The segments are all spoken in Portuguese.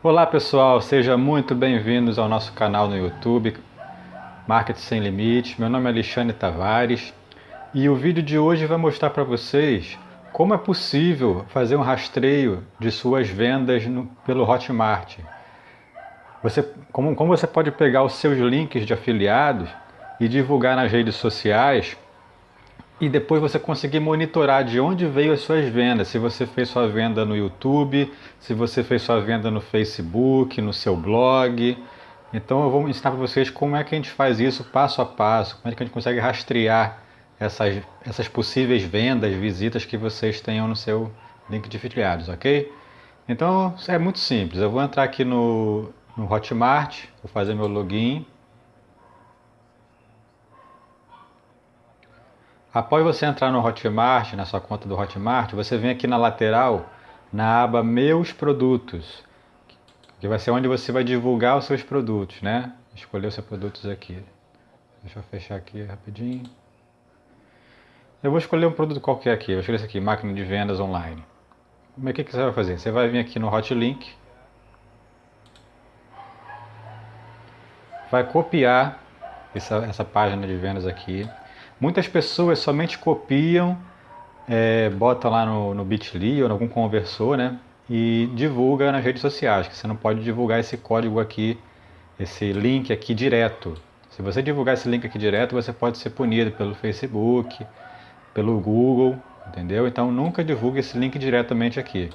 Olá pessoal, sejam muito bem-vindos ao nosso canal no YouTube, Marketing Sem Limites. Meu nome é Alexandre Tavares e o vídeo de hoje vai mostrar para vocês como é possível fazer um rastreio de suas vendas no, pelo Hotmart. Você, como, como você pode pegar os seus links de afiliados e divulgar nas redes sociais e depois você conseguir monitorar de onde veio as suas vendas, se você fez sua venda no YouTube, se você fez sua venda no Facebook, no seu blog. Então eu vou ensinar para vocês como é que a gente faz isso passo a passo, como é que a gente consegue rastrear essas, essas possíveis vendas, visitas que vocês tenham no seu link de afiliados, ok? Então é muito simples, eu vou entrar aqui no, no Hotmart, vou fazer meu login. Após você entrar no Hotmart, na sua conta do Hotmart, você vem aqui na lateral, na aba Meus Produtos, que vai ser onde você vai divulgar os seus produtos, né? Escolher os seus produtos aqui. Deixa eu fechar aqui rapidinho. Eu vou escolher um produto qualquer aqui, eu vou escolher esse aqui, máquina de vendas online. Como é que, que você vai fazer? Você vai vir aqui no Hotlink, vai copiar essa, essa página de vendas aqui, Muitas pessoas somente copiam, é, bota lá no, no Bitly ou em algum conversor, né? E divulga nas redes sociais, que você não pode divulgar esse código aqui, esse link aqui direto. Se você divulgar esse link aqui direto, você pode ser punido pelo Facebook, pelo Google, entendeu? Então nunca divulgue esse link diretamente aqui.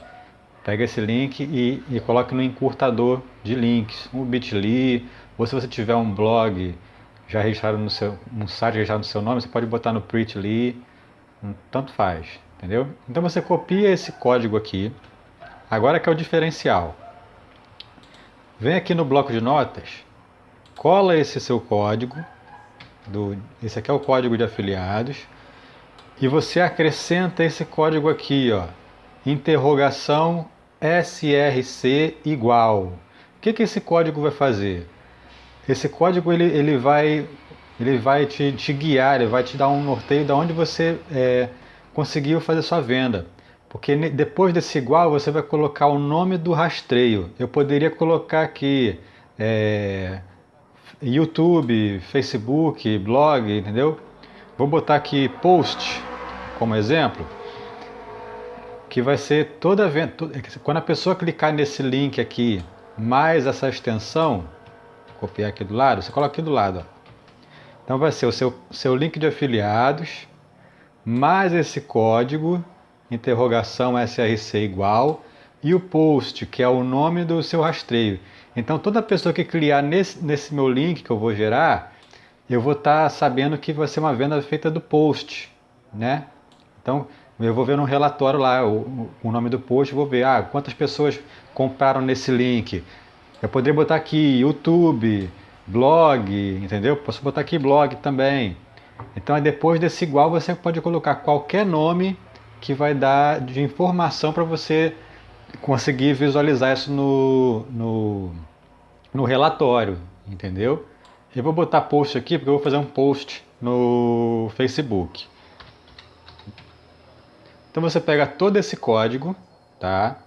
Pega esse link e, e coloque no encurtador de links, um Bitly, ou se você tiver um blog já registrado no seu um site registrado no seu nome, você pode botar no Preachly, tanto faz, entendeu? Então você copia esse código aqui. Agora que é o diferencial. Vem aqui no bloco de notas, cola esse seu código, do, esse aqui é o código de afiliados, e você acrescenta esse código aqui, ó, interrogação SRC igual. O que, que esse código vai fazer? Esse código ele, ele vai, ele vai te, te guiar, ele vai te dar um norteio de onde você é, conseguiu fazer sua venda. Porque depois desse igual você vai colocar o nome do rastreio. Eu poderia colocar aqui é, YouTube, Facebook, blog, entendeu? Vou botar aqui post como exemplo, que vai ser toda venda. Quando a pessoa clicar nesse link aqui, mais essa extensão, copiar aqui do lado, você coloca aqui do lado. Ó. Então vai ser o seu, seu link de afiliados, mais esse código, interrogação SRC igual, e o post, que é o nome do seu rastreio. Então toda pessoa que clicar nesse, nesse meu link que eu vou gerar, eu vou estar tá sabendo que vai ser uma venda feita do post, né? Então eu vou ver no relatório lá o, o nome do post, vou ver ah, quantas pessoas compraram nesse link, eu poderia botar aqui YouTube, blog, entendeu? Posso botar aqui blog também. Então, depois desse igual, você pode colocar qualquer nome que vai dar de informação para você conseguir visualizar isso no, no, no relatório, entendeu? Eu vou botar post aqui porque eu vou fazer um post no Facebook. Então você pega todo esse código, tá?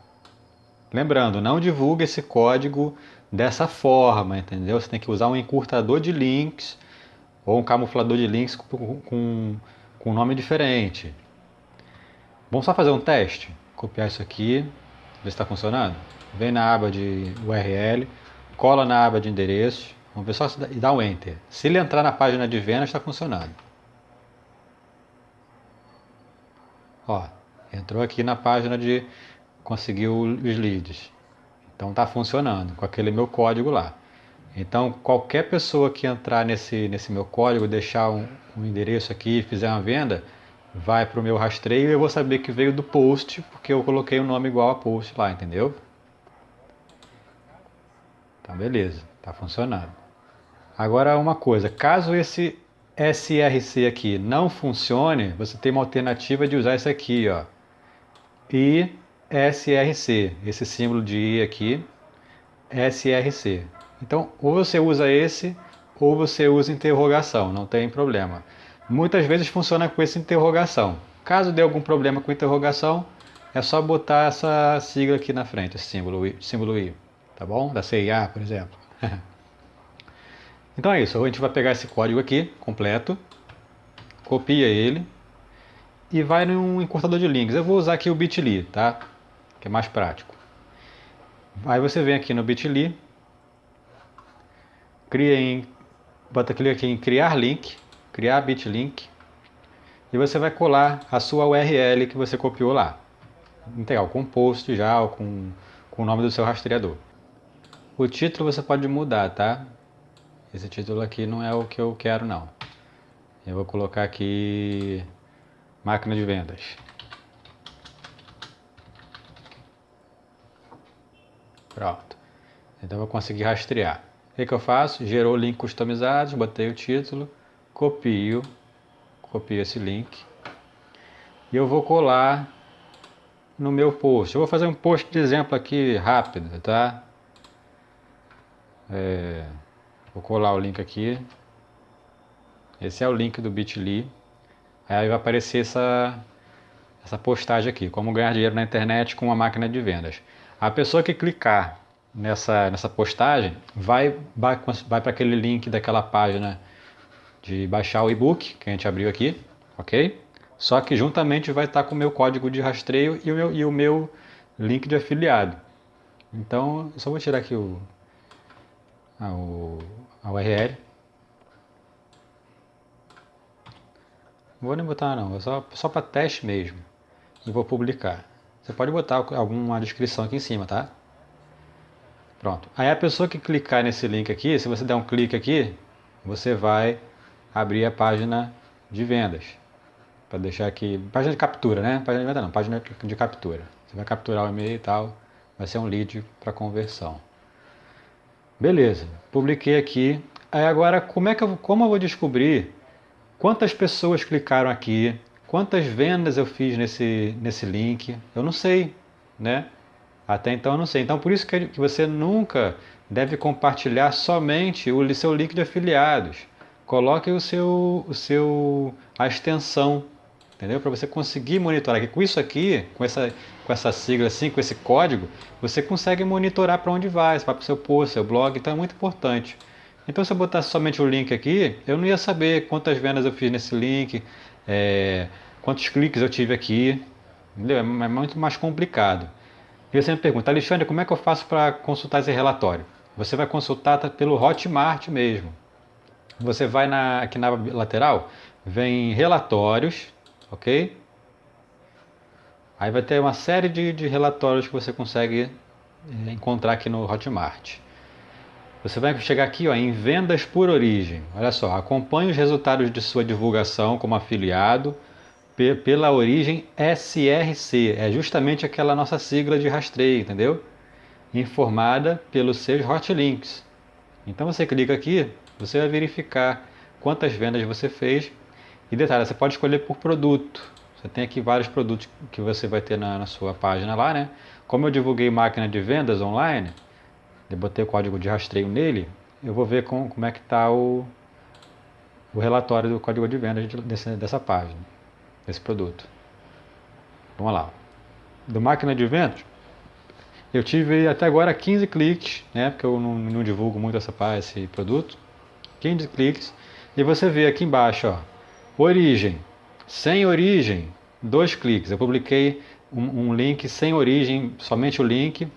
Lembrando, não divulgue esse código dessa forma, entendeu? Você tem que usar um encurtador de links ou um camuflador de links com, com, um nome diferente. Vamos só fazer um teste? Copiar isso aqui, ver se está funcionando. Vem na aba de URL, cola na aba de endereços, vamos ver só se dá, e dá um Enter. Se ele entrar na página de vendas, está funcionando. Ó, entrou aqui na página de conseguiu os leads. Então está funcionando com aquele meu código lá. Então qualquer pessoa que entrar nesse, nesse meu código, deixar um, um endereço aqui e fizer uma venda, vai para o meu rastreio e eu vou saber que veio do post, porque eu coloquei o um nome igual a post lá, entendeu? Tá beleza, tá funcionando. Agora uma coisa, caso esse SRC aqui não funcione, você tem uma alternativa de usar isso aqui, ó. E SRC, esse símbolo de I aqui, SRC. Então, ou você usa esse, ou você usa interrogação, não tem problema. Muitas vezes funciona com essa interrogação. Caso dê algum problema com interrogação, é só botar essa sigla aqui na frente, esse símbolo I. Símbolo I. tá bom? Da CIA, por exemplo. então é isso, a gente vai pegar esse código aqui, completo, copia ele e vai num encurtador de links. Eu vou usar aqui o Bitly, tá? Que é mais prático. Aí você vem aqui no Bitly, cria em, bota clique aqui em criar link, criar bitlink, e você vai colar a sua URL que você copiou lá. Integral, com post já, ou com, com o nome do seu rastreador. O título você pode mudar, tá? Esse título aqui não é o que eu quero não. Eu vou colocar aqui máquina de vendas. Pronto. Então eu vou conseguir rastrear. O que, que eu faço? Gerou o link customizado, botei o título, copio, copio esse link e eu vou colar no meu post. Eu vou fazer um post de exemplo aqui rápido, tá? É, vou colar o link aqui. Esse é o link do Bitly. Aí vai aparecer essa, essa postagem aqui, como ganhar dinheiro na internet com uma máquina de vendas. A pessoa que clicar nessa, nessa postagem vai, vai, vai para aquele link daquela página de baixar o e-book que a gente abriu aqui, ok? Só que juntamente vai estar com o meu código de rastreio e o meu, e o meu link de afiliado. Então, eu só vou tirar aqui o, a, o, a URL. Não vou nem botar não, só, só para teste mesmo. E vou publicar. Você pode botar alguma descrição aqui em cima, tá? Pronto. Aí a pessoa que clicar nesse link aqui, se você der um clique aqui, você vai abrir a página de vendas para deixar aqui, página de captura, né? Página de venda não, página de captura. Você vai capturar o e-mail e tal, vai ser um lead para conversão. Beleza, publiquei aqui. Aí agora, como é que eu, como eu vou descobrir quantas pessoas clicaram aqui, quantas vendas eu fiz nesse, nesse link? Eu não sei, né? Até então eu não sei. Então por isso que você nunca deve compartilhar somente o seu link de afiliados. Coloque o seu, o seu a extensão entendeu? Para você conseguir monitorar. Que com isso aqui, com essa, com essa sigla assim, com esse código, você consegue monitorar para onde vai, se vai para o seu post, seu blog, então é muito importante. Então se eu botasse somente o link aqui, eu não ia saber quantas vendas eu fiz nesse link, é, quantos cliques eu tive aqui, entendeu? É, é muito mais complicado. E você me pergunta, Alexandre, como é que eu faço para consultar esse relatório? Você vai consultar pelo Hotmart mesmo. Você vai na, aqui na lateral, vem relatórios, ok? Aí vai ter uma série de, de relatórios que você consegue eh, encontrar aqui no Hotmart. Você vai chegar aqui ó, em vendas por origem. Olha só, acompanhe os resultados de sua divulgação como afiliado pela origem SRC. É justamente aquela nossa sigla de rastreio, entendeu? Informada pelos seus hotlinks. Então você clica aqui, você vai verificar quantas vendas você fez e detalhe, você pode escolher por produto. Você tem aqui vários produtos que você vai ter na, na sua página lá, né? Como eu divulguei máquina de vendas online, eu botei o código de rastreio nele, eu vou ver com, como é que está o, o relatório do código de vendas desse, dessa página, desse produto. Vamos lá. Do máquina de vendas, eu tive até agora 15 cliques, né? Porque eu não, não divulgo muito essa, esse produto. 15 cliques. E você vê aqui embaixo, ó, Origem. Sem origem, dois cliques. Eu publiquei um, um, link sem origem, somente o link.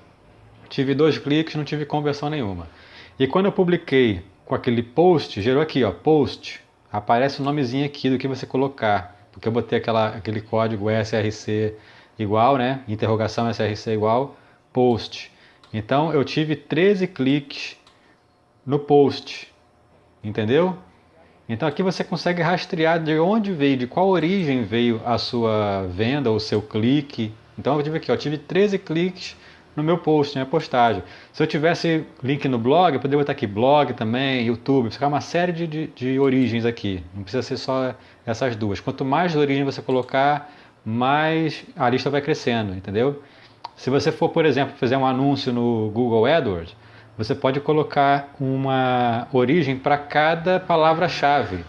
Tive dois cliques, não tive conversão nenhuma. E quando eu publiquei com aquele post, gerou aqui, ó, post. Aparece o nomezinho aqui do que você colocar. Porque eu botei aquela, aquele código SRC igual, né? Interrogação SRC igual, post. Então eu tive 13 cliques no post. Entendeu? Então aqui você consegue rastrear de onde veio, de qual origem veio a sua venda, o seu clique. Então eu tive aqui, eu tive 13 cliques no meu post, na minha postagem. Se eu tivesse link no blog, eu poderia botar aqui blog também, YouTube, ficar uma série de, de, de, origens aqui. Não precisa ser só essas duas. Quanto mais origem você colocar, mais a lista vai crescendo, entendeu? Se você for, por exemplo, fazer um anúncio no Google AdWords, você pode colocar uma origem para cada palavra-chave,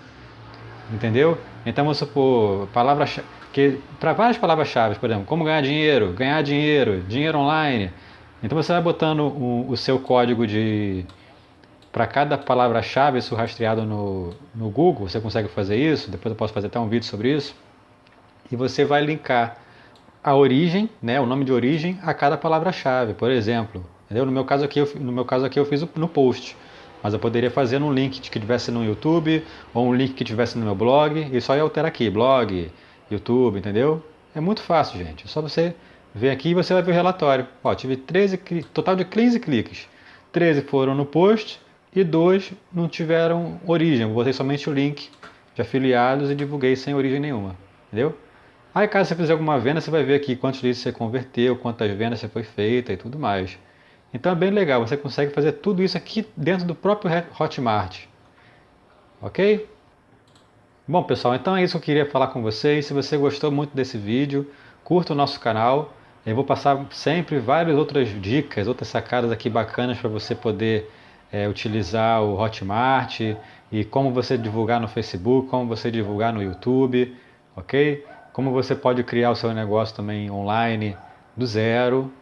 entendeu? Então vamos supor, palavra que para várias palavras-chave, por exemplo, como ganhar dinheiro, ganhar dinheiro, dinheiro online, Então você vai botando o, o seu código de para cada palavra-chave, isso rastreado no, no Google, você consegue fazer isso, depois eu posso fazer até um vídeo sobre isso, e você vai linkar a origem, né, o nome de origem a cada palavra-chave, por exemplo. Entendeu? No meu caso aqui, eu, no meu caso aqui eu fiz no post, mas eu poderia fazer num link que tivesse no YouTube ou um link que tivesse no meu blog e só ia alterar aqui, blog, YouTube, entendeu? É muito fácil, gente. É só você vir aqui e você vai ver o relatório. Ó, tive 13, total de 15 cliques. 13 foram no post e dois não tiveram origem. Botei somente o link de afiliados e divulguei sem origem nenhuma, entendeu? Aí caso você fizer alguma venda, você vai ver aqui quantos leads você converteu, quantas vendas você foi feita e tudo mais. Então é bem legal, você consegue fazer tudo isso aqui dentro do próprio Hotmart. Ok? Bom pessoal, então é isso que eu queria falar com vocês. Se você gostou muito desse vídeo, curta o nosso canal. Eu vou passar sempre várias outras dicas, outras sacadas aqui bacanas para você poder é, utilizar o Hotmart e como você divulgar no Facebook, como você divulgar no YouTube, ok? como você pode criar o seu negócio também online do zero,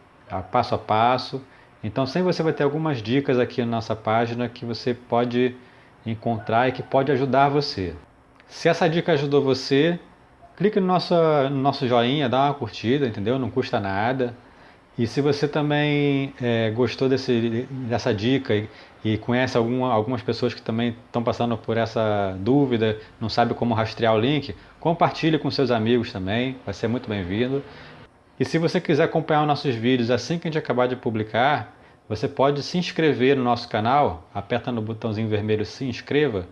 passo a passo. Então sempre você vai ter algumas dicas aqui na nossa página que você pode encontrar e que pode ajudar você. Se essa dica ajudou você, clique no nosso, no nosso joinha, dá uma curtida, entendeu? Não custa nada. E se você também é, gostou desse, dessa dica e, e conhece alguma, algumas pessoas que também estão passando por essa dúvida, não sabe como rastrear o link, compartilhe com seus amigos também, vai ser muito bem-vindo. E se você quiser acompanhar os nossos vídeos assim que a gente acabar de publicar, você pode se inscrever no nosso canal, aperta no botãozinho vermelho se inscreva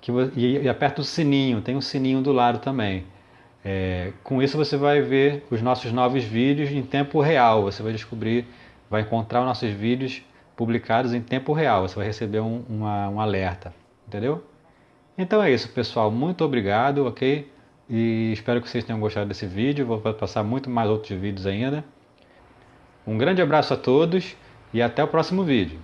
que, e, e aperta o sininho, tem um sininho do lado também. É, com isso você vai ver os nossos novos vídeos em tempo real, você vai descobrir, vai encontrar os nossos vídeos publicados em tempo real, você vai receber um, uma, um alerta, entendeu? Então é isso pessoal, muito obrigado, ok? E espero que vocês tenham gostado desse vídeo, vou passar muito mais outros vídeos ainda. Um grande abraço a todos e até o próximo vídeo.